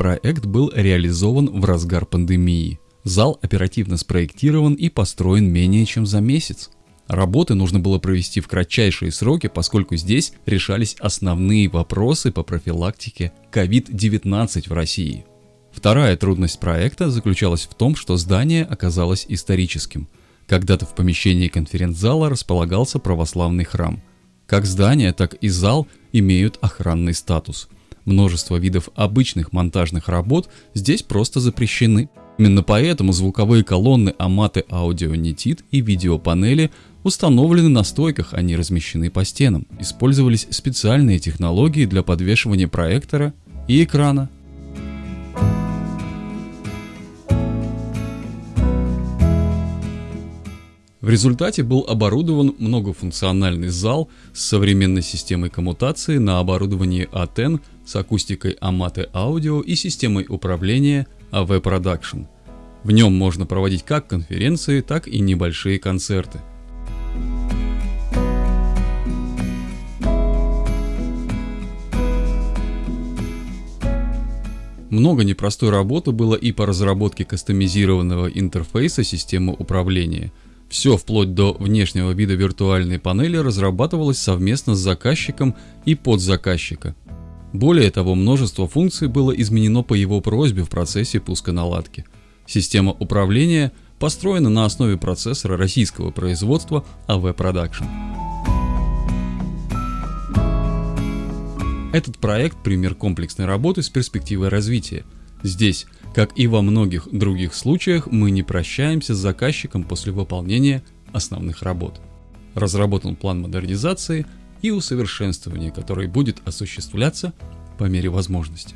проект был реализован в разгар пандемии. Зал оперативно спроектирован и построен менее чем за месяц. Работы нужно было провести в кратчайшие сроки, поскольку здесь решались основные вопросы по профилактике COVID-19 в России. Вторая трудность проекта заключалась в том, что здание оказалось историческим. Когда-то в помещении конференц-зала располагался православный храм. Как здание, так и зал имеют охранный статус. Множество видов обычных монтажных работ здесь просто запрещены. Именно поэтому звуковые колонны Amate Audio Netit и видеопанели установлены на стойках, они размещены по стенам. Использовались специальные технологии для подвешивания проектора и экрана. В результате был оборудован многофункциональный зал с современной системой коммутации на оборудовании ATEN с акустикой Amate Audio и системой управления AV Production. В нем можно проводить как конференции, так и небольшие концерты. Много непростой работы было и по разработке кастомизированного интерфейса системы управления. Все вплоть до внешнего вида виртуальной панели разрабатывалось совместно с заказчиком и подзаказчика. Более того, множество функций было изменено по его просьбе в процессе пусконаладки. Система управления построена на основе процессора российского производства AV Production. Этот проект – пример комплексной работы с перспективой развития. Здесь, как и во многих других случаях, мы не прощаемся с заказчиком после выполнения основных работ. Разработан план модернизации и усовершенствования, который будет осуществляться по мере возможности.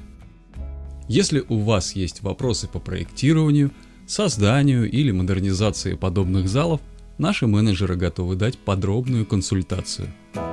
Если у вас есть вопросы по проектированию, созданию или модернизации подобных залов, наши менеджеры готовы дать подробную консультацию –